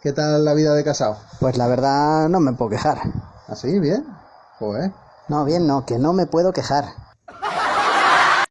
¿Qué tal la vida de casado? Pues la verdad no me puedo quejar. ¿Ah, ¿Así? ¿Bien? Joder. No, bien no, que no me puedo quejar.